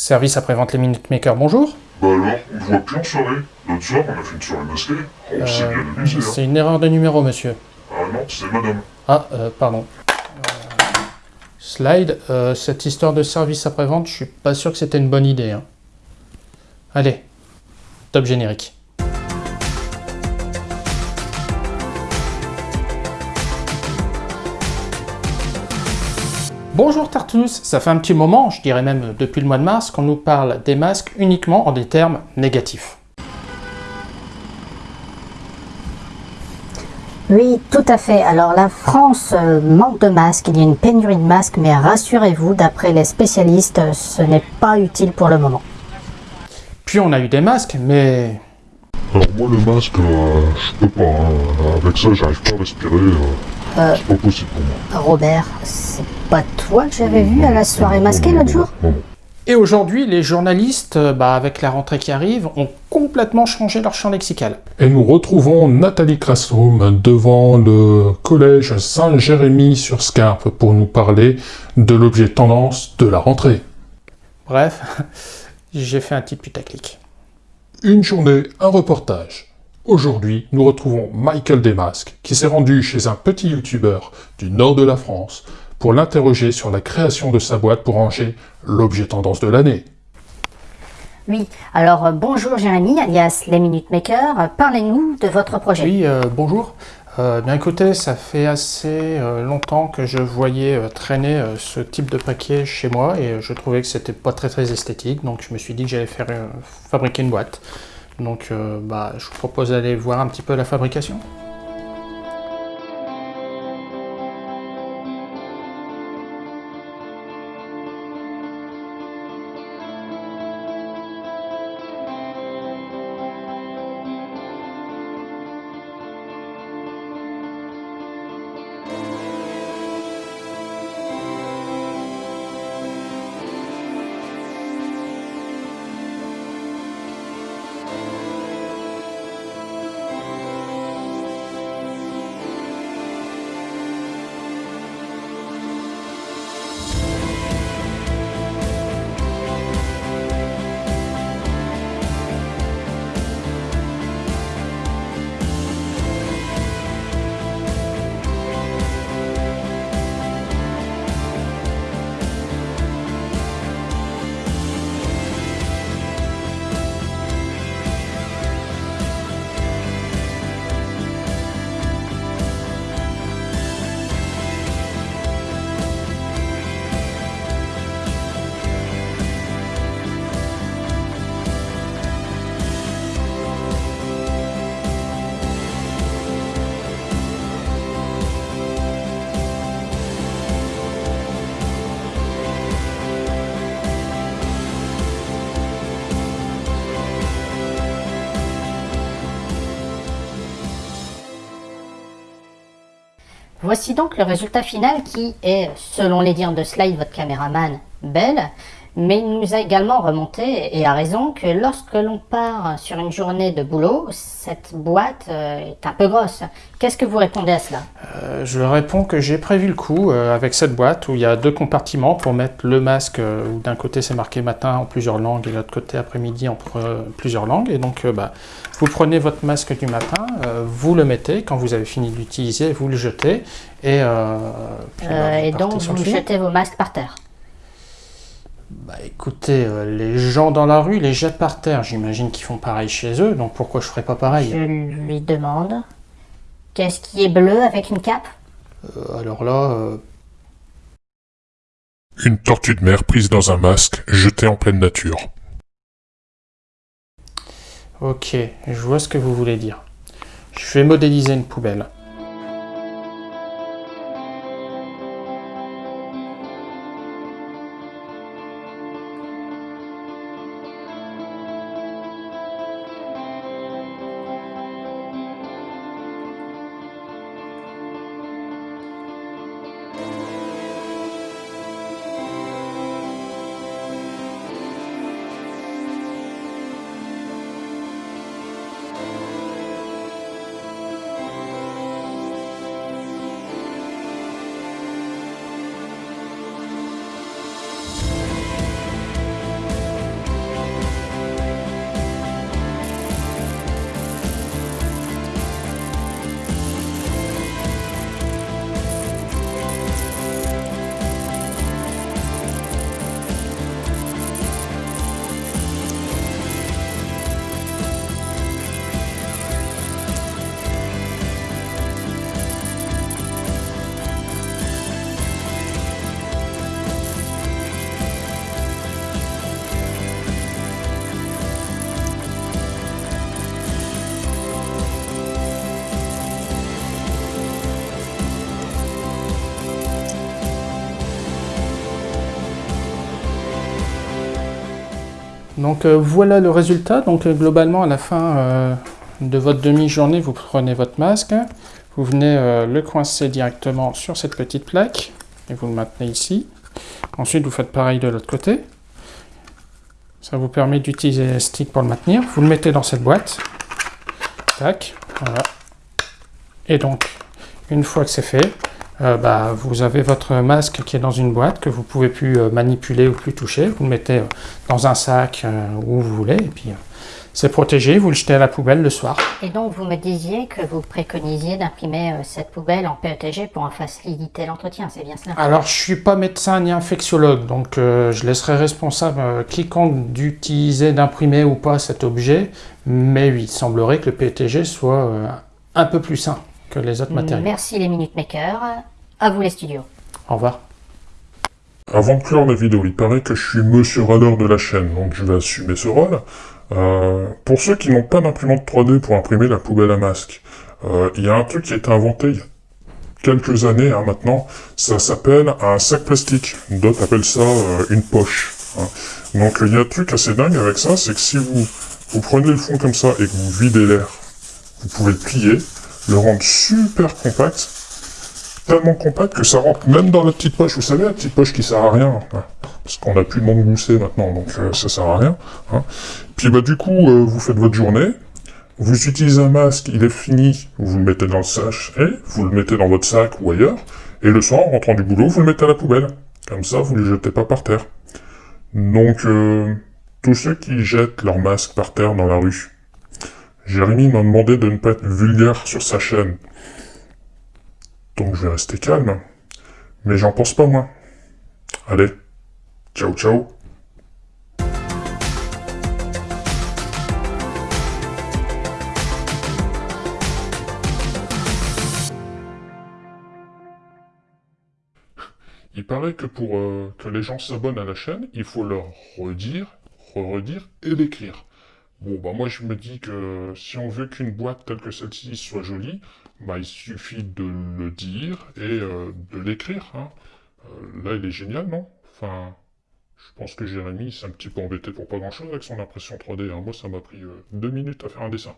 Service après-vente les Minute Maker, bonjour. Bah alors, on ne voit plus en soirée. L'autre soir, on a fait une soirée masquée. Oh, c'est bien amusé, hein. C'est une erreur de numéro, monsieur. Ah non, c'est madame. Ah, euh, pardon. Euh, slide, euh, cette histoire de service après-vente, je suis pas sûr que c'était une bonne idée. hein. Allez, top générique. Bonjour Tartus, ça fait un petit moment, je dirais même depuis le mois de mars, qu'on nous parle des masques uniquement en des termes négatifs. Oui, tout à fait. Alors la France euh, manque de masques, il y a une pénurie de masques, mais rassurez-vous, d'après les spécialistes, ce n'est pas utile pour le moment. Puis on a eu des masques, mais Alors moi, le masque, euh, je peux pas. hein. Avec ça, j'arrive pas à respirer. euh, Euh. C'est pas possible pour moi. Robert, c'est pas toi que j'avais vu à la soirée masquée l'autre jour Non, non. Et aujourd'hui, les journalistes, euh, bah, avec la rentrée qui arrive, ont complètement changé leur champ lexical. Et nous retrouvons Nathalie Crassum devant le collège Saint-Jérémy sur Scarpe pour nous parler de l'objet tendance de la rentrée. Bref, j'ai fait un petit putaclic. Une journée, un reportage. Aujourd'hui, nous retrouvons Michael Desmasques, qui s'est rendu chez un petit youtubeur du nord de la France pour l'interroger sur la création de sa boîte pour ranger l'objet tendance de l'année. Oui, alors euh, bonjour Jérémy, alias les Minute Maker, Euh, parlez-nous de votre projet. Oui, euh, bonjour. Euh, bien écoutez, ça fait assez euh, longtemps que je voyais euh, traîner euh, ce type de paquet chez moi et euh, je trouvais que c'était pas très très esthétique, donc je me suis dit que j'allais faire euh, fabriquer une boîte. Donc euh, bah, je vous propose d'aller voir un petit peu la fabrication. Voici donc le résultat final qui est, selon les dires de Slide, votre caméraman, belle, mais il nous a également remonté, et a raison, que lorsque l'on part sur une journée de boulot, cette boîte euh, est un peu grosse. Qu'est-ce que vous répondez à cela? Euh, je réponds que j'ai prévu le coup euh, avec cette boîte où il y a deux compartiments pour mettre le masque euh, où d'un côté c'est marqué matin en plusieurs langues et de l'autre côté après-midi en plusieurs langues. Et donc bah, vous prenez votre masque du matin, vous le mettez, quand vous avez fini de l'utiliser, vous le jetez et, puis, bah, vous Et partez donc vous jetez vos masques par terre. Bah écoutez, euh, les gens dans la rue les jettent par terre, j'imagine qu'ils font pareil chez eux, donc pourquoi je ferais pas pareil? Je lui demande, qu'est-ce qui est bleu avec une cape? Euh, Alors là, euh, Une tortue de mer prise dans un masque, jetée en pleine nature. ok, je vois ce que vous voulez dire. Je vais modéliser une poubelle. Donc euh, voilà le résultat. Donc euh, globalement, à la fin euh, de votre demi-journée, vous prenez votre masque, vous venez le coincer directement sur cette petite plaque et vous le maintenez ici. Ensuite, vous faites pareil de l'autre côté. Ça vous permet d'utiliser les sticks pour le maintenir. Vous le mettez dans cette boîte. Tac, voilà. Et donc, une fois que c'est fait, euh, bah, vous avez votre masque qui est dans une boîte que vous pouvez plus euh, manipuler ou plus toucher. Vous le mettez euh, dans un sac où vous voulez et puis c'est protégé. Vous le jetez à la poubelle le soir. Et donc, vous me disiez que vous préconisiez d'imprimer euh, cette poubelle en PETG pour en faciliter l'entretien, c'est bien cela? Alors, je suis pas médecin ni infectiologue, donc euh, je laisserai responsable euh, quiconque d'utiliser, d'imprimer ou pas cet objet, mais oui, il semblerait que le PETG soit un peu plus sain que les autres matériaux. Merci les Minute Makers. À vous les studios. Au revoir. Avant de clore la vidéo, il paraît que je suis monsieur radar de la chaîne, donc je vais assumer ce rôle. Euh, pour ceux qui n'ont pas d'imprimante 3D pour imprimer la poubelle à masque, euh, il y a un truc qui a été inventé il y a quelques années hein, maintenant, ça s'appelle un sac plastique. D'autres appellent ça euh, une poche. hein. Donc euh, il y a un truc assez dingue avec ça, c'est que si vous, vous prenez le fond comme ça et que vous videz l'air, vous pouvez le plier, le rendre super compact, tellement compact que ça rentre même dans la petite poche. Vous savez, la petite poche qui sert à rien, parce qu'on n'a plus de gousset maintenant, donc euh, ça sert à rien. hein. Puis bah du coup, euh, vous faites votre journée, vous utilisez un masque, il est fini, vous le mettez dans le sac, et vous le mettez dans votre sac ou ailleurs, et le soir, en rentrant du boulot, vous le mettez à la poubelle. Comme ça, vous ne le jetez pas par terre. Donc, euh, tous ceux qui jettent leur masque par terre dans la rue, Jérémy m'a demandé de ne pas être vulgaire sur sa chaîne. Donc je vais rester calme. Mais j'en pense pas moins. Allez, ciao ciao Il paraît que pour euh, que les gens s'abonnent à la chaîne, il faut leur redire, re-redire et l'écrire. Bon, bah moi je me dis que si on veut qu'une boîte telle que celle-ci soit jolie, bah il suffit de le dire et euh, de l'écrire. Hein. Euh, là, il est génial, non? Enfin, je pense que Jérémy s'est un petit peu embêté pour pas grand-chose avec son impression 3D. hein. Moi, ça m'a pris euh, deux minutes à faire un dessin.